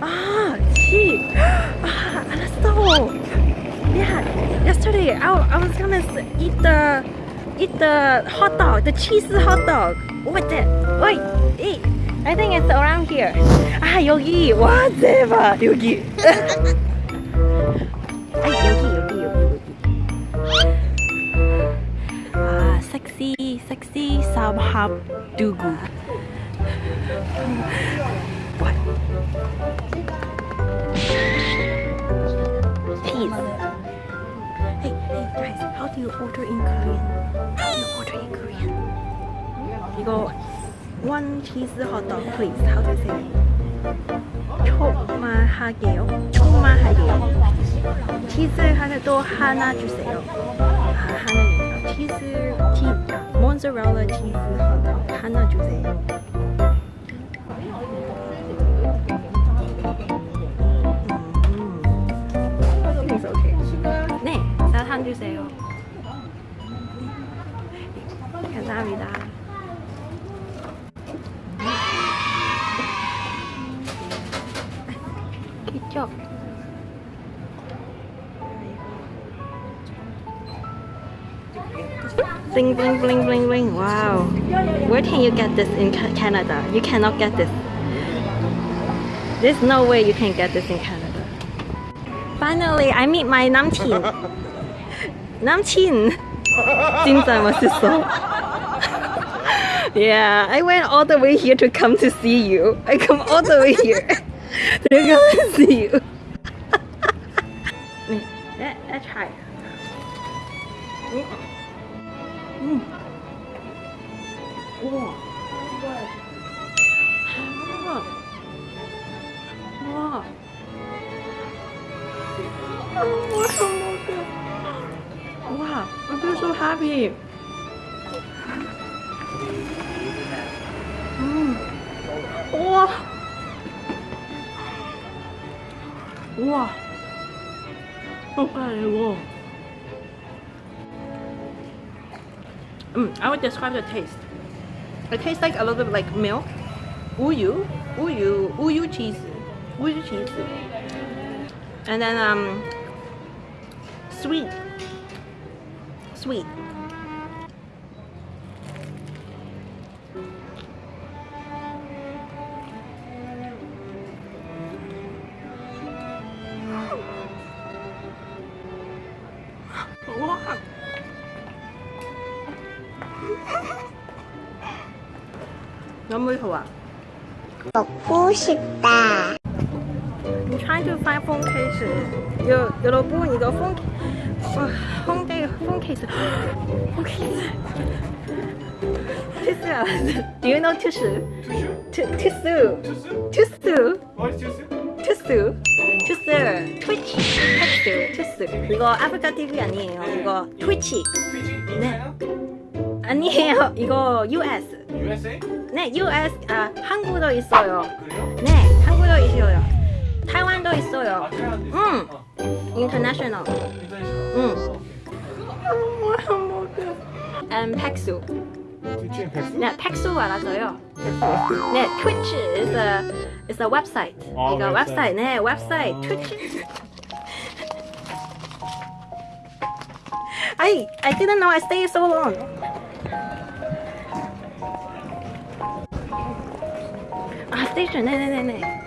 아, 치. 아, 알았어. Yeah, yesterday I, I was gonna s- eat the eat the hot dog, the cheese hot dog. What's it? Wait, eat. I think it's around here. 아 여기 와 대박 여기. 아 여기 여기 여기 여기. 아 섹시 섹시 삼합 두구. What? Cheese. Hey, hey guys, how do you order in Korean? How do you order in Korean? 이거 one cheese hot dog, please. How do you say? 초만 하게요. 초만 하게요. 치즈 하나도 하나 주세요. 아, 하나요. 치즈, 치즈, 모zzarella 치즈 핫도그 하나 주세요. 감사합니다. 이쪽. Bling bling bling bling bling. Wow. Where can you get this in Ca- Canada? You cannot get this. There's no way you can get this in Canada. Finally, I meet my 남친. Jinzai was his song. yeah, I went all the way here to come to see you. I come all the way here to come see you. let, let's try. Mm. Mm. Wow. Wow. I feel so happy. 음. 우와. 우와. 뭔가 이거. Mm, I would describe the taste. It tastes like a little bit like milk, uyu, uyu, uyu cheese, uyu cheese, and then um, sweet, sweet. Wow. 너무 좋아. 먹고 싶다. I'm trying to find phone case. 여, 여러분 이거 phone 어, phone case. phone case. 티스야. Do you know 티스? 티- 티스. 티스. What is this? 티스. 티스. 트위치. 텍스. 티스. 이거 아프리카 TV 아니에요. 이거 트위치. Fiji? In 네. 아니에요. 이거 US. USA? 네, US. 아, 한국도 있어요. 그래요? 네, 한국도 있어요. 타이완도 아, 있어요. 타이완도 있어? 응. 어. International. 인터내셔널. 응. And 팩수. 뒤쪽에 백수? 네, 팩수 알아서요. 네, Twitch is a is a website. 아, 이거 웹사이트. 웹사이트. 네, 웹사이트. 아. Twitch. I I didn't know I stayed so long. 아, 스테이션. 네, 네, 네, 네.